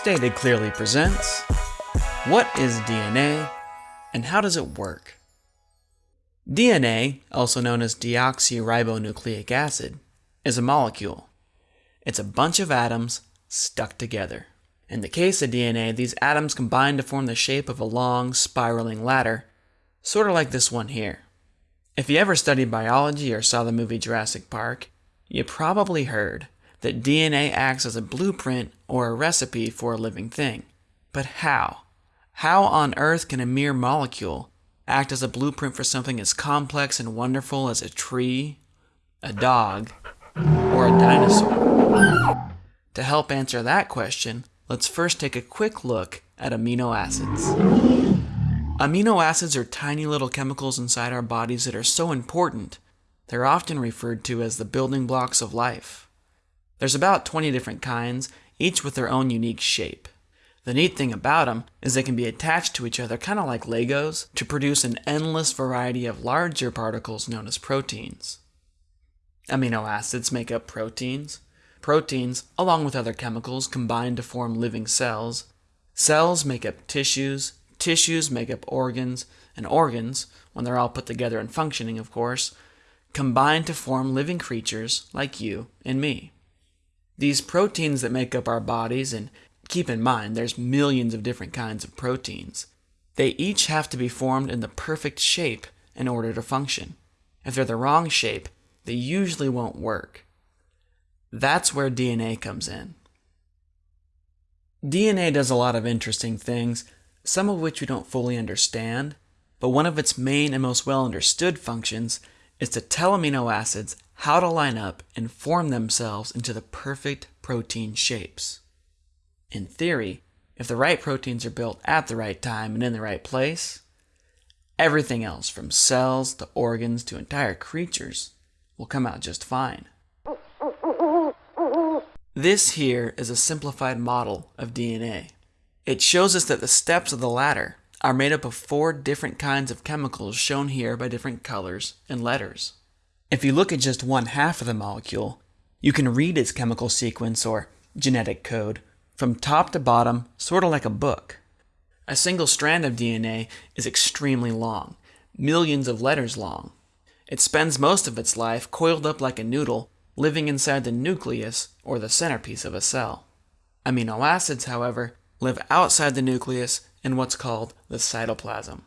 Stated Clearly presents What is DNA and how does it work? DNA, also known as deoxyribonucleic acid, is a molecule. It's a bunch of atoms stuck together. In the case of DNA, these atoms combine to form the shape of a long, spiraling ladder, sort of like this one here. If you ever studied biology or saw the movie Jurassic Park, you probably heard that DNA acts as a blueprint or a recipe for a living thing. But how? How on earth can a mere molecule act as a blueprint for something as complex and wonderful as a tree, a dog, or a dinosaur? To help answer that question, let's first take a quick look at amino acids. Amino acids are tiny little chemicals inside our bodies that are so important, they're often referred to as the building blocks of life. There's about 20 different kinds, each with their own unique shape. The neat thing about them is they can be attached to each other kind of like Legos to produce an endless variety of larger particles known as proteins. Amino acids make up proteins. Proteins, along with other chemicals, combine to form living cells. Cells make up tissues. Tissues make up organs. And organs, when they're all put together and functioning, of course, combine to form living creatures like you and me. These proteins that make up our bodies, and keep in mind there's millions of different kinds of proteins, they each have to be formed in the perfect shape in order to function. If they're the wrong shape, they usually won't work. That's where DNA comes in. DNA does a lot of interesting things, some of which we don't fully understand, but one of its main and most well understood functions is to tell amino acids how to line up and form themselves into the perfect protein shapes. In theory, if the right proteins are built at the right time and in the right place, everything else from cells to organs to entire creatures will come out just fine. This here is a simplified model of DNA. It shows us that the steps of the ladder are made up of four different kinds of chemicals shown here by different colors and letters. If you look at just one half of the molecule, you can read its chemical sequence or genetic code from top to bottom, sort of like a book. A single strand of DNA is extremely long, millions of letters long. It spends most of its life coiled up like a noodle, living inside the nucleus or the centerpiece of a cell. Amino acids, however, live outside the nucleus in what's called the cytoplasm.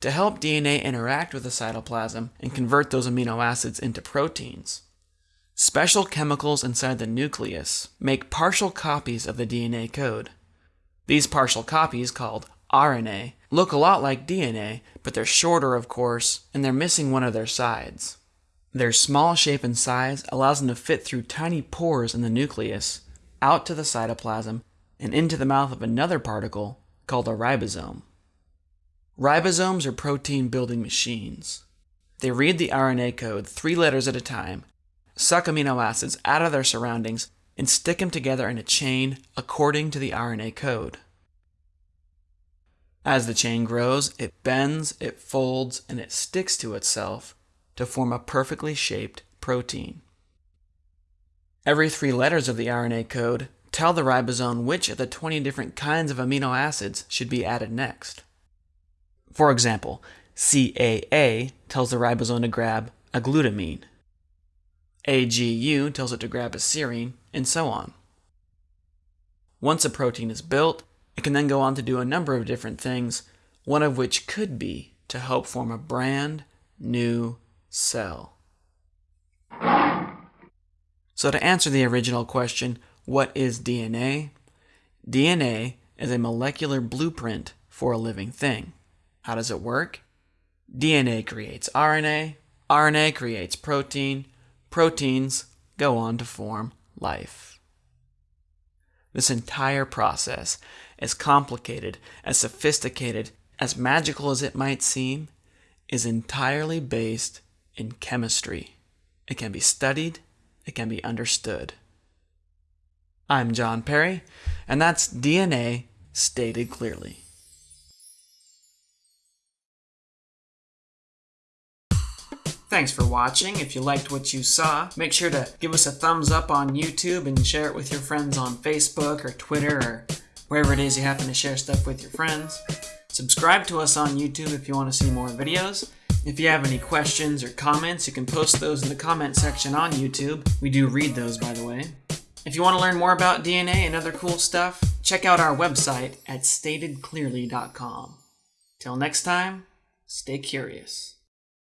To help DNA interact with the cytoplasm and convert those amino acids into proteins, special chemicals inside the nucleus make partial copies of the DNA code. These partial copies, called RNA, look a lot like DNA, but they're shorter, of course, and they're missing one of their sides. Their small shape and size allows them to fit through tiny pores in the nucleus, out to the cytoplasm, and into the mouth of another particle called a ribosome. Ribosomes are protein building machines. They read the RNA code three letters at a time, suck amino acids out of their surroundings, and stick them together in a chain according to the RNA code. As the chain grows, it bends, it folds, and it sticks to itself to form a perfectly shaped protein. Every three letters of the RNA code tell the ribosome which of the 20 different kinds of amino acids should be added next. For example, CAA tells the ribosome to grab a glutamine. AGU tells it to grab a serine, and so on. Once a protein is built, it can then go on to do a number of different things, one of which could be to help form a brand new cell. So to answer the original question, what is DNA? DNA is a molecular blueprint for a living thing. How does it work? DNA creates RNA, RNA creates protein, proteins go on to form life. This entire process, as complicated, as sophisticated, as magical as it might seem, is entirely based in chemistry. It can be studied, it can be understood. I'm Jon Perry, and that's DNA stated clearly. Thanks for watching. If you liked what you saw, make sure to give us a thumbs up on YouTube and share it with your friends on Facebook or Twitter or wherever it is you happen to share stuff with your friends. Subscribe to us on YouTube if you want to see more videos. If you have any questions or comments, you can post those in the comment section on YouTube. We do read those, by the way. If you want to learn more about DNA and other cool stuff, check out our website at statedclearly.com. Till next time, stay curious.